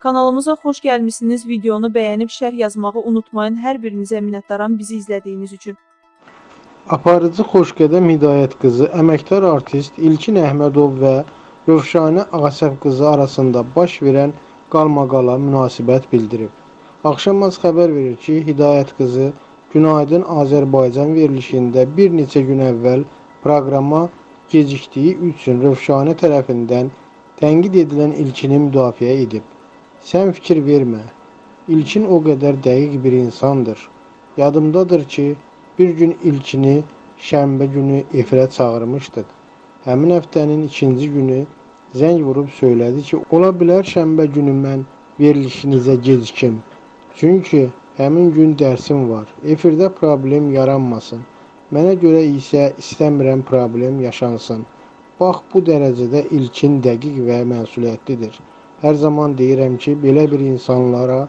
Kanalımıza xoş gəlmisiniz. Videonu bəyənib şərh yazmağı unutmayın. Hər birinizə minnətdaram bizi izlədiyiniz üçün. Aparıcı Xoşqədəm Hidayət qızı, əməkdar artist İlkin Əhmədov və Rövşanə Ağasəv qızı arasında baş verən qalmaqala münasibət bildirib. Axşamaz xəbər verir ki, Hidayət qızı Günaydın Azərbaycan verilişində bir neçə gün əvvəl proqrama gecikdiyi üçün Rövşanə tərəfindən tənqid edilən İlkini müdafiə edib. Sən fikir vermə. İlkin o qədər dəqiq bir insandır. Yadımdadır ki, bir gün İlkini şənbə günü efirə çağırmışdıq. Həmin həftənin ikinci günü zəng vurub söylədi ki, ola bilər şənbə günü mən verilişinizə gecikim. Çünki həmin gün dərsim var. Efirdə problem yaranmasın. Mənə görə isə istəmirəm problem yaşansın. Bax bu dərəcədə ilkin dəqiq və məsuliyyətlidir. Hər zaman deyirəm ki, belə bir insanlara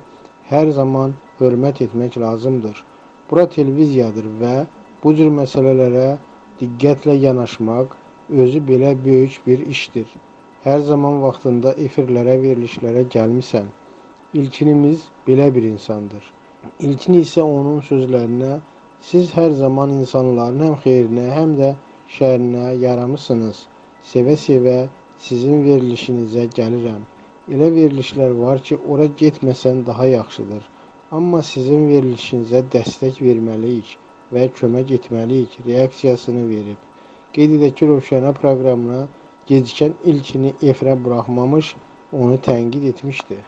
hər zaman hörmət etmək lazımdır. Bura televiziyadır və bu cür məsələlərə diqqətlə yanaşmaq özü belə böyük bir işdir. Hər zaman vaxtında efirlərə, verilişlərə gəlmisən. İlkinimiz belə bir insandır. İlkin isə onun sözlərinə siz hər zaman insanların həm xeyrinə, həm də şərinə yaramısınız. Sevə-sevə sizin verilişinizə gəlirəm. Elə verilişlər var ki, ora getməsən daha yaxşıdır. Amma sizin verilişinizə dəstək verməliyik və kömək etməliyik reaksiyasını verib. Qeyd edək ki, Rövşənə proqramına gecikən ilkini efirə buraxmamış, onu tənqid etmişdi.